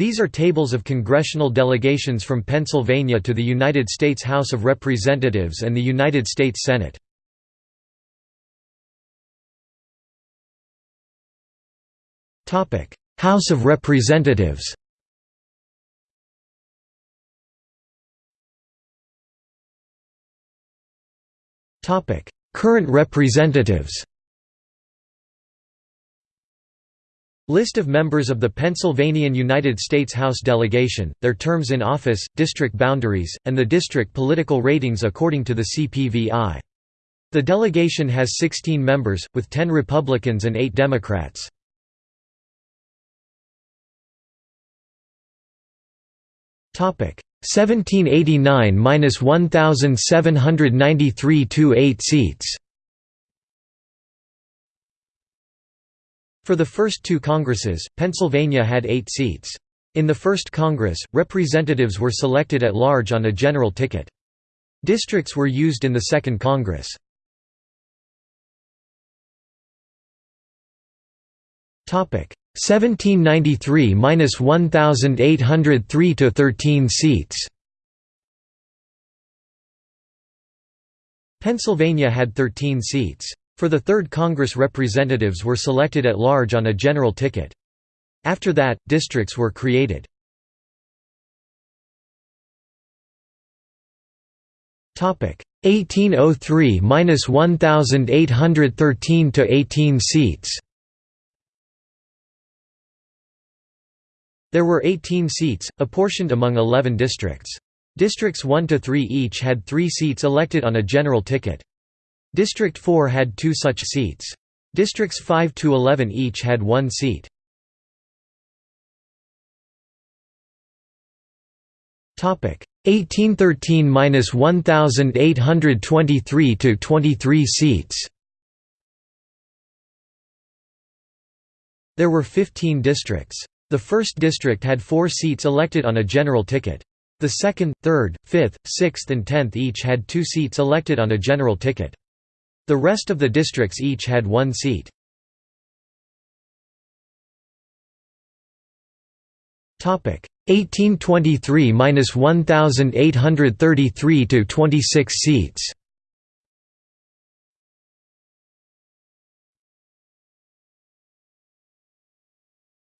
These are tables of congressional delegations from Pennsylvania to the United States House of Representatives and the United States Senate. House of Representatives Current representatives List of members of the Pennsylvanian United States House delegation, their terms in office, district boundaries, and the district political ratings according to the CPVI. The delegation has 16 members, with 10 Republicans and 8 Democrats. Topic 1789–1793 to 8 seats For the first two Congresses, Pennsylvania had eight seats. In the first Congress, representatives were selected at large on a general ticket. Districts were used in the Second Congress. Topic 1793–1803 to 13 seats. Pennsylvania had 13 seats. For the Third Congress representatives were selected at large on a general ticket. After that, districts were created. Topic 1803–1813 to 18 seats. There were 18 seats, apportioned among 11 districts. Districts 1 to 3 each had 3 seats elected on a general ticket. District 4 had two such seats. Districts 5 to 11 each had one seat. Topic 1813–1823 to 23 seats. There were 15 districts. The first district had 4 seats elected on a general ticket. The second, third, fifth, sixth and tenth each had 2 seats elected on a general ticket. The rest of the districts each had one seat. Topic 1823–1833 to 26 seats.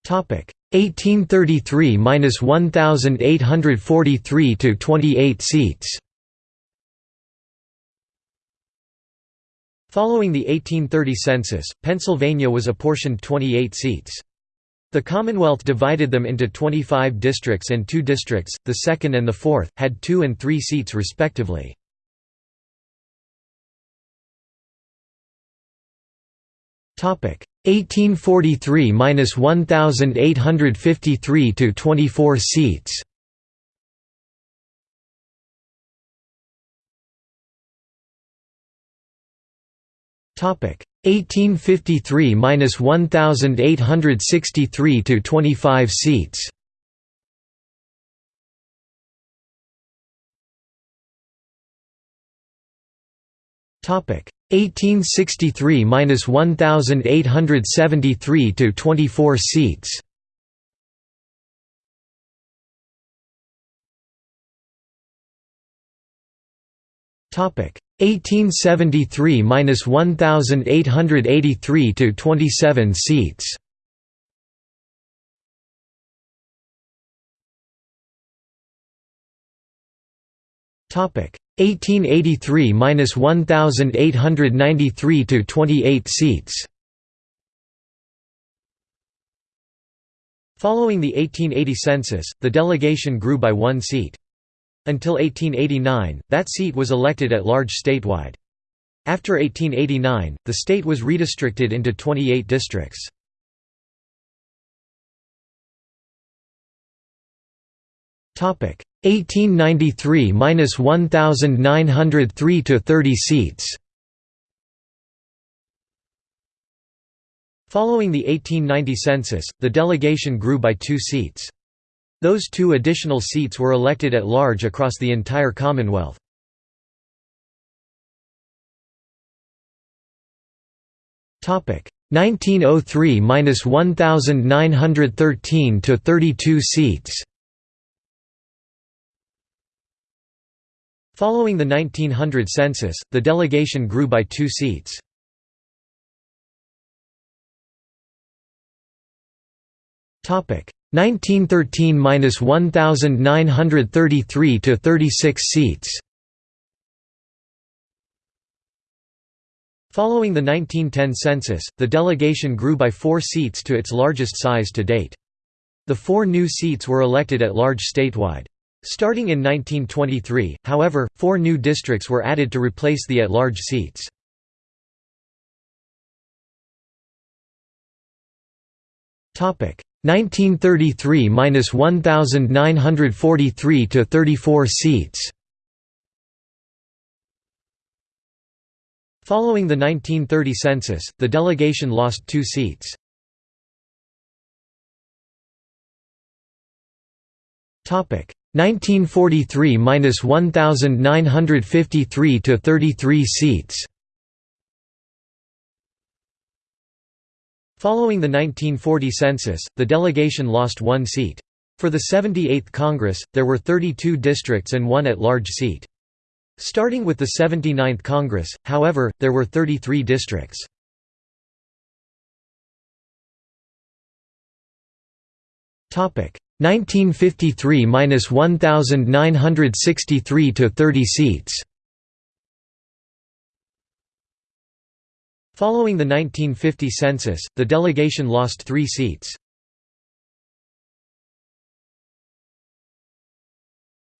Topic 1833–1843 to 28 seats. Following the 1830 census, Pennsylvania was apportioned 28 seats. The Commonwealth divided them into 25 districts and two districts, the second and the fourth, had two and three seats respectively. Topic 1843–1853 to 24 seats. 1853–1863 to 25 seats. Topic 1863–1873 to 24 seats. 1873–1883 to 27 seats. Topic 1883–1893 to 28 seats. Following the 1880 census, the delegation grew by one seat. Until 1889, that seat was elected at large statewide. After 1889, the state was redistricted into 28 districts. Topic 1893–1903 to 30 seats. Following the 1890 census, the delegation grew by two seats. Those two additional seats were elected at large across the entire Commonwealth. Topic 1903–1913 to 32 seats Following the 1900 census, the delegation grew by two seats. Topic 1913–1933 to 36 seats. Following the 1910 census, the delegation grew by four seats to its largest size to date. The four new seats were elected at large statewide. Starting in 1923, however, four new districts were added to replace the at-large seats. Topic 1933–1943 to 34 seats. Following the 1930 census, the delegation lost two seats. Topic 1943–1953 to 33 seats Following the 1940 census, the delegation lost one seat. For the 78th Congress, there were 32 districts and one at-large seat. Starting with the 79th Congress, however, there were 33 districts. Topic 1953–1963 to 30 seats Following the 1950 census, the delegation lost three seats.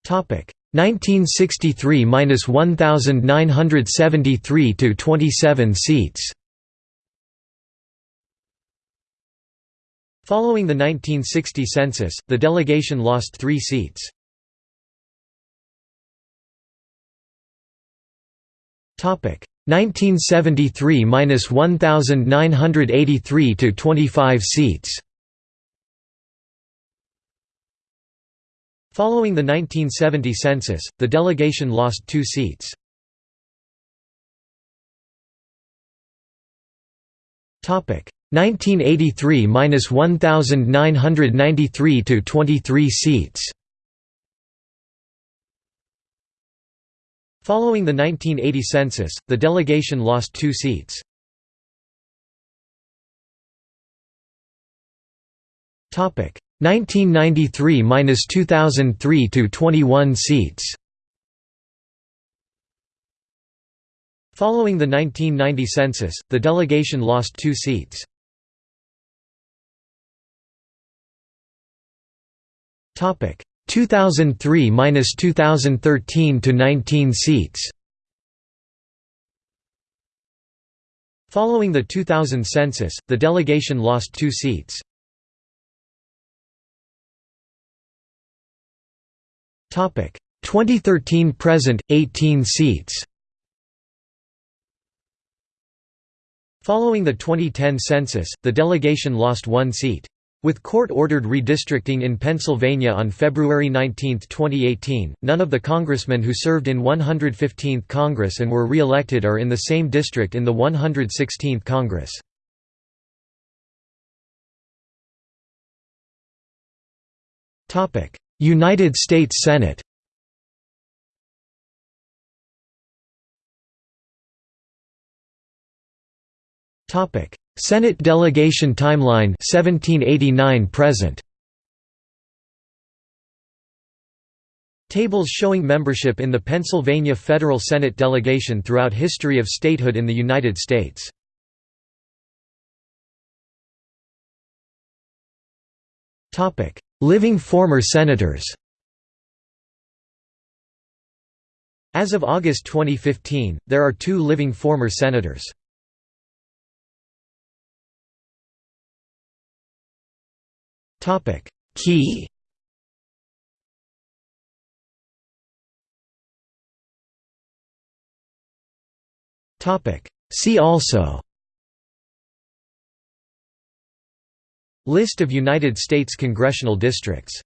Topic 1963–1973 to 27 seats. Following the 1960 census, the delegation lost three seats. Topic 1973–1983 to 25 seats. Following the 1970 census, the delegation lost two seats. Topic 1983–1993 to 23 seats. Following the 1980 census, the delegation lost two seats. Topic 1993–2003 to 21 seats. Following the 1990 census, the delegation lost two seats. Topic 2003–2013 to 19 seats. Following the 2000 census, the delegation lost two seats. Topic 2013 present 18 seats. Following the 2010 census, the delegation lost one seat. With court-ordered redistricting in Pennsylvania on February 19, 2018, none of the congressmen who served in 115th Congress and were re-elected are in the same district in the 116th Congress. United States Senate Topic: Senate delegation timeline 1789 present. Tables showing membership in the Pennsylvania Federal Senate delegation throughout history of statehood in the United States. Topic: Living former senators. As of August 2015, there are two living former senators. Topic. Key. Topic. See also. List of United States congressional districts